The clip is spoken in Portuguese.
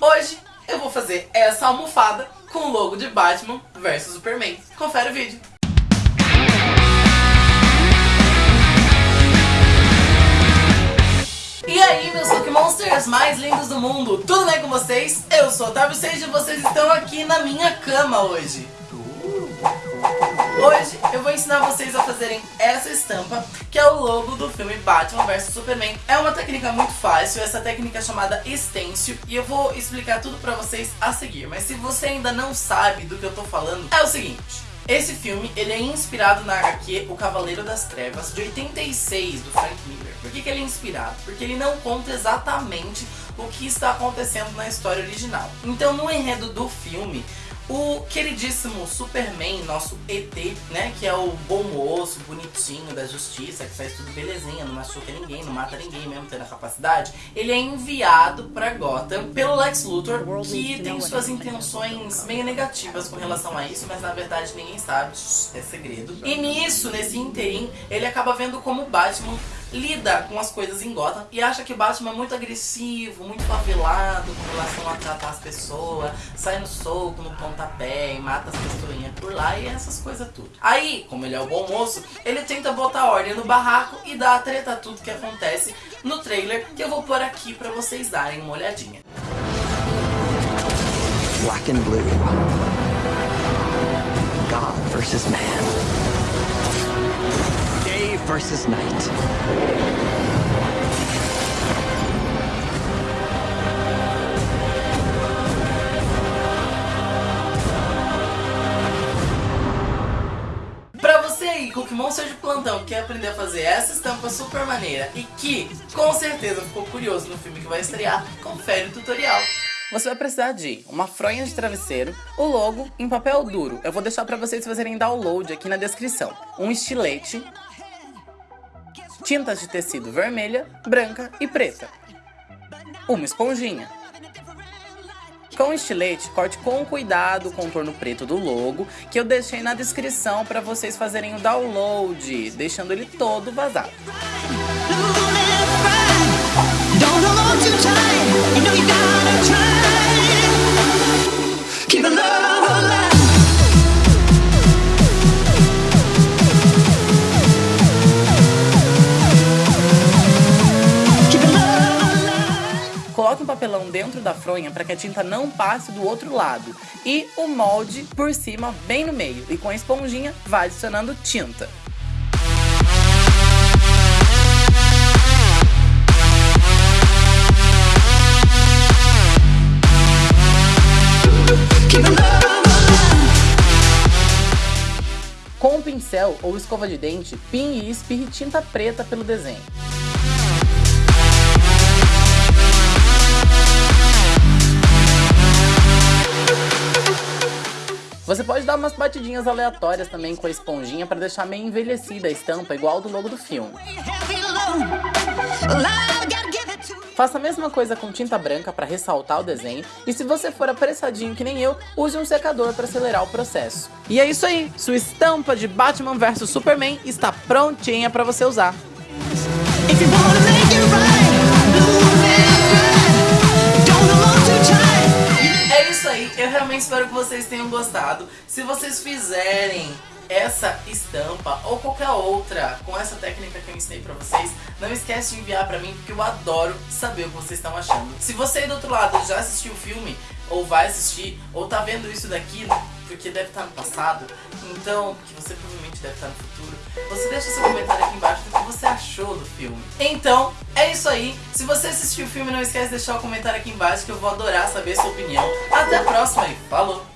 Hoje eu vou fazer essa almofada com o logo de Batman vs Superman. Confere o vídeo. E aí, meus Cookie Monsters mais lindos do mundo, tudo bem com vocês? Eu sou o Otávio Sage e vocês estão aqui na minha cama hoje. Hoje eu vou ensinar vocês a fazerem essa estampa, que é o logo do filme Batman vs Superman. É uma técnica muito fácil, essa técnica é chamada stencil, e eu vou explicar tudo pra vocês a seguir. Mas se você ainda não sabe do que eu tô falando, é o seguinte... Esse filme, ele é inspirado na HQ O Cavaleiro das Trevas, de 86, do Frank Miller. Por que, que ele é inspirado? Porque ele não conta exatamente o que está acontecendo na história original. Então, no enredo do filme, o queridíssimo Superman, nosso ET, né, que é o bom moço, bonitinho da justiça, que faz tudo belezinha, não machuca ninguém, não mata ninguém mesmo tendo a capacidade, ele é enviado pra Gotham pelo Lex Luthor, que tem suas intenções meio negativas com relação a isso, mas na verdade ninguém sabe, é segredo. E nisso, nesse interim, ele acaba vendo como Batman lida com as coisas em Gotham e acha que Batman é muito agressivo, muito favelado com relação a pessoas, sai no soco, no pontapé e mata as pessoinhas por lá e essas coisas tudo. Aí, como ele é o bom moço, ele tenta botar ordem no barraco e dá a treta tudo que acontece no trailer que eu vou pôr aqui pra vocês darem uma olhadinha. Black and blue. God versus man. Day versus night. Cookie Monster de plantão, que quer aprender a fazer essa estampa super maneira e que, com certeza, ficou curioso no filme que vai estrear, confere o tutorial. Você vai precisar de uma fronha de travesseiro, o logo em papel duro. Eu vou deixar pra vocês fazerem download aqui na descrição. Um estilete, tintas de tecido vermelha, branca e preta. Uma esponjinha. Com estilete, corte com cuidado o contorno preto do logo, que eu deixei na descrição para vocês fazerem o download, deixando ele todo vazado. Gotta papelão dentro da fronha para que a tinta não passe do outro lado. E o molde por cima, bem no meio. E com a esponjinha, vai adicionando tinta. Com um pincel ou escova de dente, pinhe e espirre tinta preta pelo desenho. Você pode dar umas batidinhas aleatórias também com a esponjinha para deixar meio envelhecida a estampa, igual do logo do filme. Faça a mesma coisa com tinta branca para ressaltar o desenho e se você for apressadinho que nem eu, use um secador para acelerar o processo. E é isso aí, sua estampa de Batman vs Superman está prontinha para você usar. If realmente espero que vocês tenham gostado. Se vocês fizerem essa estampa ou qualquer outra com essa técnica que eu ensinei pra vocês, não esquece de enviar pra mim porque eu adoro saber o que vocês estão achando. Se você aí do outro lado já assistiu o filme, ou vai assistir, ou tá vendo isso daqui, porque deve estar no passado, então, que você provavelmente deve estar no futuro, você deixa seu comentário aqui embaixo do que você achou do filme. Então, é isso aí. Se você assistiu o filme, não esquece de deixar o comentário aqui embaixo que eu vou adorar saber sua opinião. Até a próxima e falou!